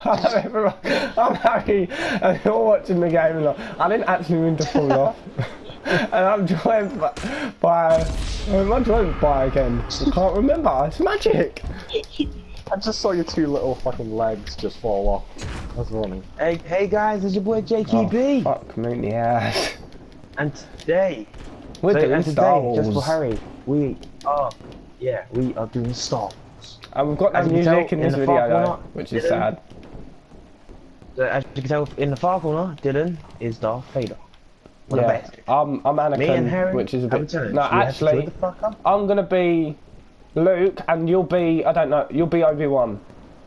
Hello everyone, I'm Harry and you're watching the game and I didn't actually mean to fall off. and I'm joined by, by who am I joined by again? I can't remember, it's magic! I just saw your two little fucking legs just fall off. That's funny. Hey, hey guys, it's your boy Oh, JQB, fuck me in the ass. and today, We're so, doing and Star today, just for Harry, we are, yeah, we are doing Star Wars. And we've got no As you can tell, music in in this the video far though, which is Dylan. sad. So as you can tell in the far corner, Dylan is Darth Vader. What a Yeah. I'm, I'm Anakin, Me and Harry, which is a bit... No, actually, the. I'm gonna be Luke and you'll be, I don't know, you'll be Obi-Wan.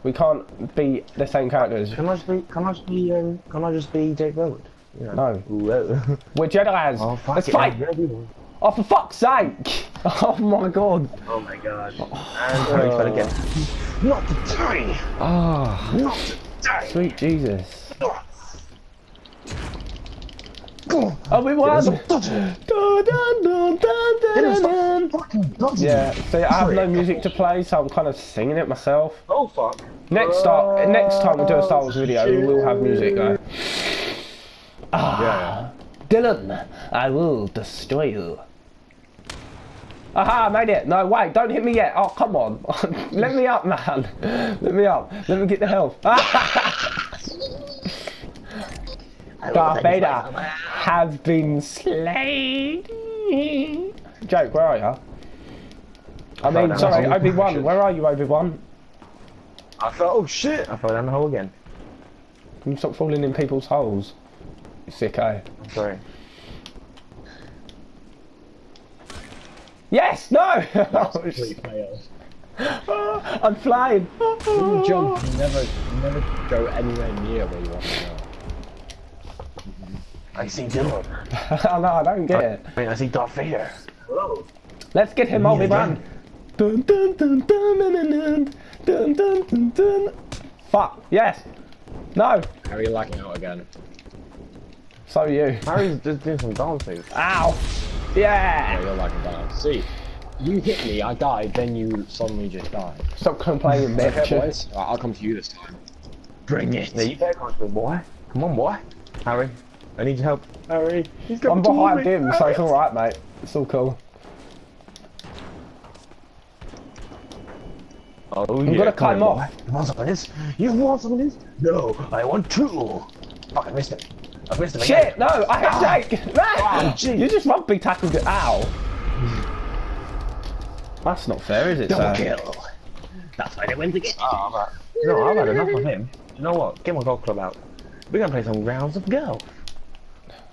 We can't be the same characters. Can I just be? Can I just be? Um, can I just be Jake Bellwood? You know? No. Whoa. We're Jedi's. oh fuck Let's it, fight! Man. Oh, for fuck's sake! Oh my god. Oh my god. And Harry fell again. Not today. Ah, Not today. Sweet Jesus. Oh, we won! Yeah, see, I have no music to play, so I'm kind of singing it myself. Oh fuck. Next start, next time we do a Star Wars video, we will have music though. Ah, Dylan, I will destroy you. Aha, I made it. No, wait, don't hit me yet. Oh, come on. Let me up, man. Let me up. Let me get the health. Darth Vader has been slain. Jake, where are you? I mean, sorry, the hole. Obi-Wan. Where are you, Obi-Wan? I fell. Oh shit! I fell down the hole again. Can you stop falling in people's holes? You sicko. I'm sorry. Yes! No! I'm flying! You jump, you never, you never go anywhere near where you want to go. I see Dylan. oh, no, I don't get it. Wait, I see Darth Vader. Hello. Let's get him, Obi-Wan. Dun, dun, dun, dun, dun, dun, dun, dun, dun, dun, dun. Fuck, yes! No! Harry lagging out again. So are you. Harry's just doing some dances. Ow! Yeah, Yeah! you're lagging down. See, you hit me, I died, then you suddenly just died. Stop complaining, Okay, bitch. boys, Right, I'll come to you this time. Bring it. Yeah, you better come to me, boy. Come on, boy. Harry, I need your help. Harry, he's I'm behind towards me. him, so it's alright, mate. It's all cool. Oh, I'm yeah, gonna come climb on, off. You want some of this? You want some of this? No, I want two. Fuck, I missed it. I missed it again. Shit! No! I hit ah. Jake! Oh, ah, gee. you just rugby tackled it. Ow! That's not fair, is it, Double sir? kill. That's why they went again. Oh, I'm right. No, I've had enough of him. You know what? Get my golf club out. We're gonna play some rounds of golf.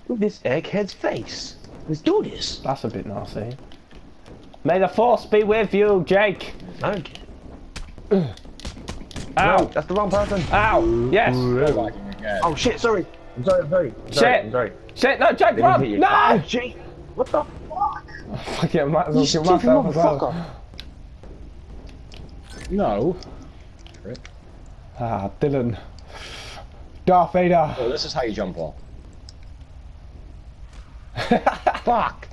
With this egghead's face. Let's do this. That's a bit nasty. May the force be with you, Jake. Okay. Ow! No, that's the wrong person. Ow! Yes. You're lagging again. Oh shit, sorry. I'm sorry, I'm sorry. I'm Shit. sorry. I'm sorry. Shit! No, Jake, run! No! Oh, gee. What the fuck? Fuck it, I might as well You kill stupid myself as well. motherfucker. No. Ah, Dylan. Darth Vader. Oh, this is how you jump off. Fuck!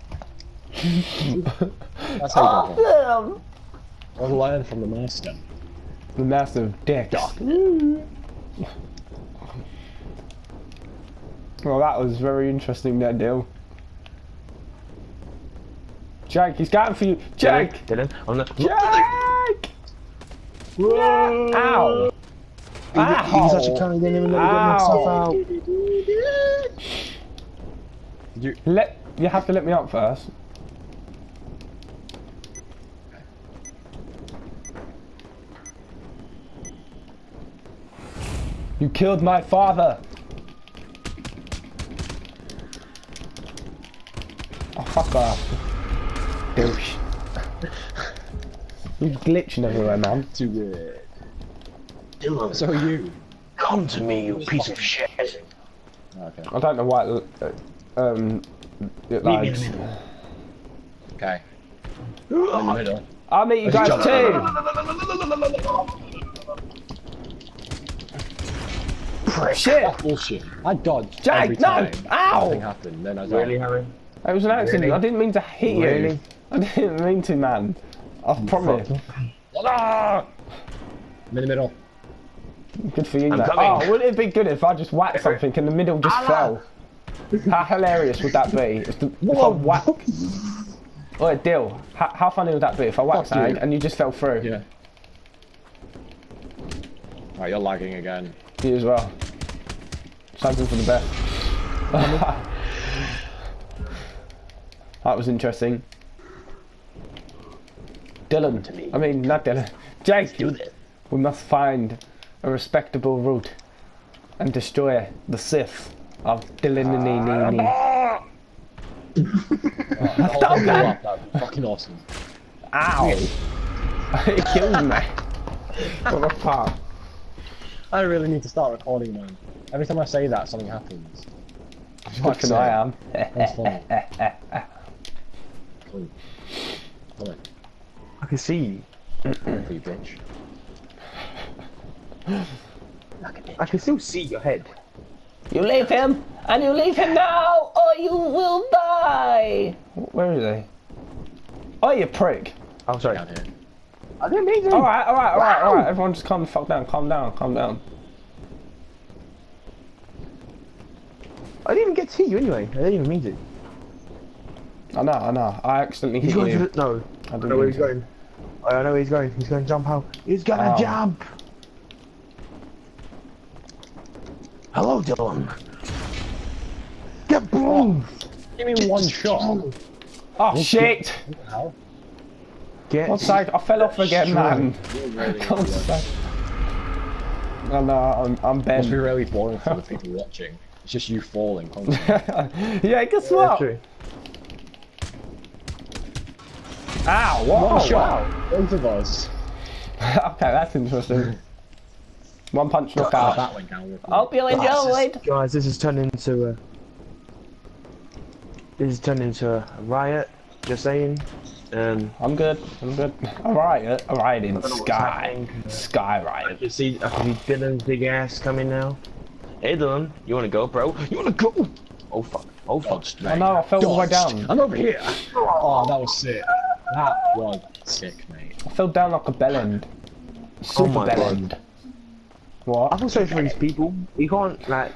That's how you you got them! One line from the master. The master of dicks. Well, that was very interesting, that deal. Jack, he's got him for you. Jack! Dylan, on the. Jake. Whoa! Ow! Ow! He's actually get out. You let you have to let me up first. You killed my father. Oh fuck off. Douche. You're glitching everywhere, man. Too good. Dylan, So are you. come to me, you piece of shit. Okay. I don't know why it, uh, um it Meet me lags. the middle. Okay. In the middle. I'll meet you guys too. Prick. Shit! Bullshit. I dodged Jake, every no! time. Ow! Nothing happened. Then I died. Really, Harry? It was an accident. Really? I didn't mean to hit you. I didn't mean to, man. I promise. I'm in the middle. Good for you, I'm mate. coming. Oh, wouldn't it be good if I just whacked something and the middle just fell? How hilarious would that be? If, the, if I whack... Oh, deal. How, how funny would that be if I whacked Fuck you. and you just fell through? Yeah. Right, you're lagging again. You as well. Something for the best. that was interesting. Dylan. I mean, not Dylan. Jake. Do this. We must find a respectable route and destroy the Sith of Dylan. Hold you up, that'd fucking awesome. Ow! it killed me. What the fuck? I really need to start recording, man. Every time I say that, something happens. Fucking I am. That's funny. Cool. Come on, I can see you. you bitch. I can still see your head. You leave him, and you leave him now, or you will die. Where is he? Oh, you prick! I'm oh, sorry. Down here. I didn't mean to. All right, all right, all right, all right. Everyone, just calm the fuck down. Calm down. Calm down. I didn't even get to hit you anyway. I didn't even mean to. I know, I know. I accidentally He's hit going you. to the, no. I I didn't know where he's to. going. I know where he's going. He's going to jump out. He's gonna Oh. jump. Hello, Dylan. Get boom. Give me one shot. Oh shit! What the hell? Get. God's sake, I fell off again, man. You're really, God's sake. Oh no, I'm, I'm must be really boring for the people watching. It's just you falling constantly. yeah, guess Yeah, what? true. Ow, what? One shot. Both of us. okay, that's interesting. One punch Oh, knockout. that went down. Hope you enjoyed. Guys, this has turned into a. This has turned into a riot. Just saying. Um. I'm good. I'm good. Alright, alright in know what's Sky. happening. Sky I riot. can see. I can see Dylan's big ass coming now. Hey, Dylan, you wanna go, bro? You wanna go? Oh fuck! Oh fuck! Oh know. I fell all the way down. I'm over here. Oh, that was sick. That was sick, mate. I fell down like a bellend. Super my God. Bellend. I What? feel sorry for these people. You can't like.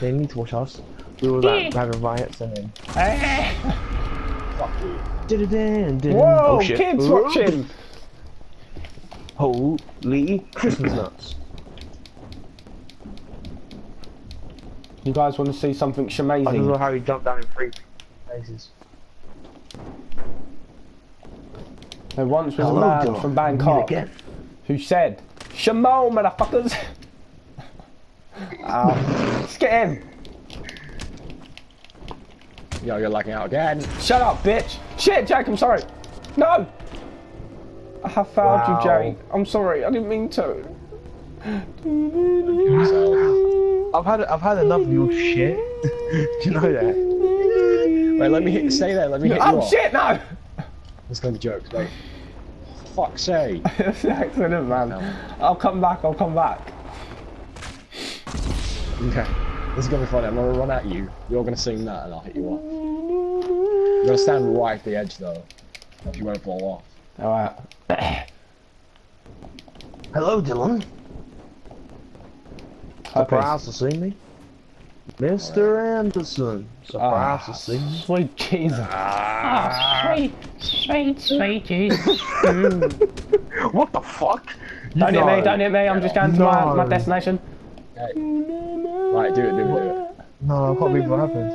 They need to watch us. We were like having riots and then. Fuck you. Whoa! Whoa, oh, shit. kids Ooh. watching! Holy Christmas nuts! You guys want to see something I don't know how he jumped down in three places. There once was Hello, a man Dylan. from Bangkok who said, Shamo, motherfuckers! Ow. Let's get him! Yo, you're lagging out again. Shut up, bitch! Shit, Jake, I'm sorry! No! I have failed Wow. you, Jake. I'm sorry, I didn't mean to. I've had I've had enough of your shit. Do you know that? Wait, let me hit. Stay there. Let me hit you Oh shit, no! There's gonna be jokes. Wait. Fuck's sake. It's an accident, man. I'll come back, I'll come back. Okay. This is gonna be funny. I'm gonna run at you. You're gonna sing that, and I'll hit you up. You're gonna stand right at the edge, though. If you won't fall off. Alright. Hello, Dylan. Hi, Surprised to see me, Mr. Anderson. Surprised Ah, to see me. Sweet Jesus. Ah, sweet, sweet, sweet Jesus. What the fuck? Don't hit me, don't hit me, I'm just going to my, my destination. Okay. Right, do it, do it, do it. No, I can't believe what happened.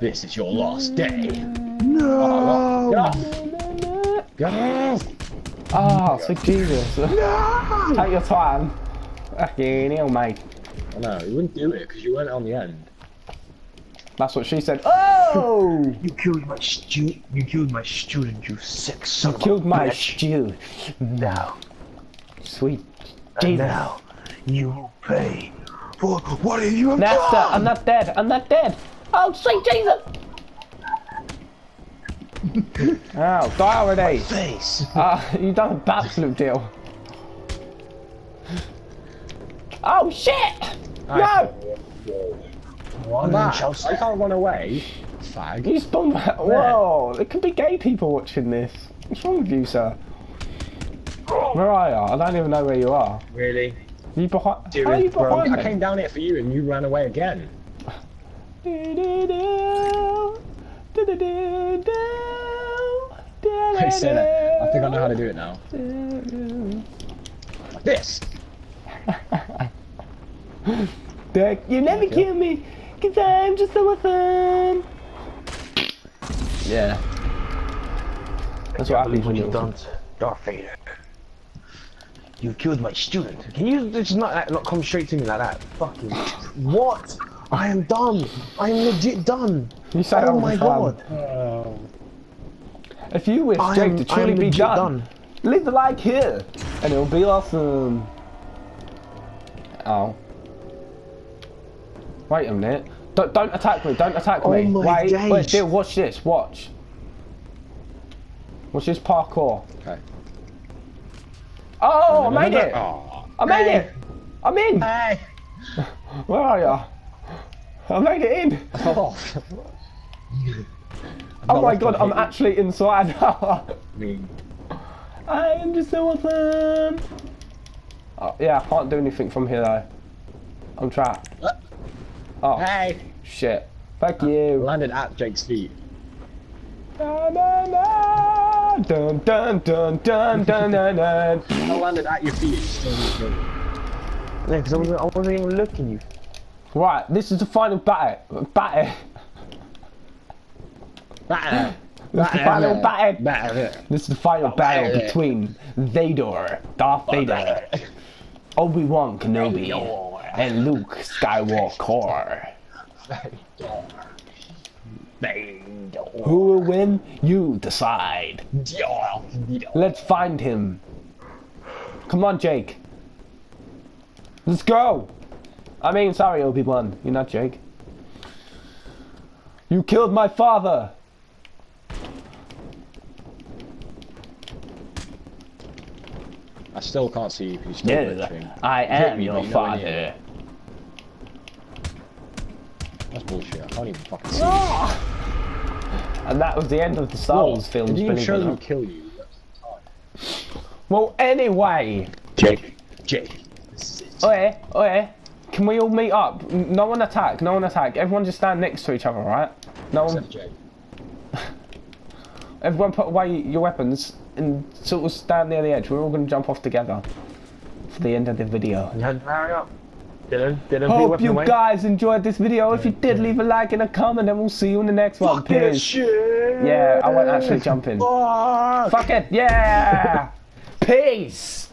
This is your last day. No. Get off! Get off! Ah, sweet Jesus. No. Take your time. Fucking hell, mate. Oh, no, you wouldn't do it because you weren't on the end. That's what she said. Oh! You killed my stu. You killed my student. You sick son of a Killed my bitch. stew. Now, Sweet and Jesus. now, you will pay for what have you have Master, done. I'm not dead. I'm not dead. Oh, sweet Jesus. Ow, die already. face. Ah, you've done a backflip deal. Oh shit! No! Run back! I can't run away. Fag. You spawned back. Whoa! There could be gay people watching this. What's wrong with you, sir? Where are you? I don't even know where you are. Really? You behind? How are Serious, you bro. behind I came down here for you and you ran away again. I said it. I think I know how to do it now. Like this. Dick, you never Okay. kill me, cause I'm just so fun. Yeah. That's what happens when you've you're done to Darth Vader. You killed my student. Can you just not like, not come straight to me like that? Fucking what? I am done. I am legit done. You say oh all my the time. god. If you wish I Jake am, to I truly be done, done. leave the like here, and it'll be awesome. Oh. Wait a minute. Don't, don't attack me, don't attack Oh me. my wait, wait, days. still, watch this, watch. Watch this parkour. Okay. Oh, I made it! Oh. I made it! I'm in! Hey. Where are you? I made it in! Oh. Oh my god, I'm actually inside. I mean, I am just so awesome! Oh, yeah, I can't do anything from here though. I'm trapped. What? Oh, hey. shit. Fuck uh, you. Landed at Jake's feet. Dun dun dun dun dun dun dun. I landed at your feet. Still didn't kill you. Yeah, because I wasn't, I wasn't even looking you. Right, this is the final battle. Battle. Batter. This is the final battle. Batter. This is the final battle battle. between Vader, Darth Vader, Obi Wan Kenobi, and Luke Skywalker. Who will win? You decide. Let's find him. Come on, Jake. Let's go. I mean, sorry, Obi Wan. You're not Jake. You killed my father. I still can't see you because you're still Yes, glitching. I am me, your but you're nowhere near father. That's bullshit. I can't even fucking see you. Ah! And that was the end of the Star Wars What? films. Didn't show them kill you. Well, anyway, Jake. Jake. oi, oi, can we all meet up? No one attack, no one attack. Everyone just stand next to each other, right? No one, Except Jake. everyone put away your weapons and sort of stand near the edge. We're all gonna jump off together for the end of the video. You hurry up. Dylan, Dylan, Hope you away. guys enjoyed this video. If you did, leave a like and a comment, and we'll see you in the next one. Peace. Yeah, I won't actually jump in. Fuck. Fuck it, yeah! Peace!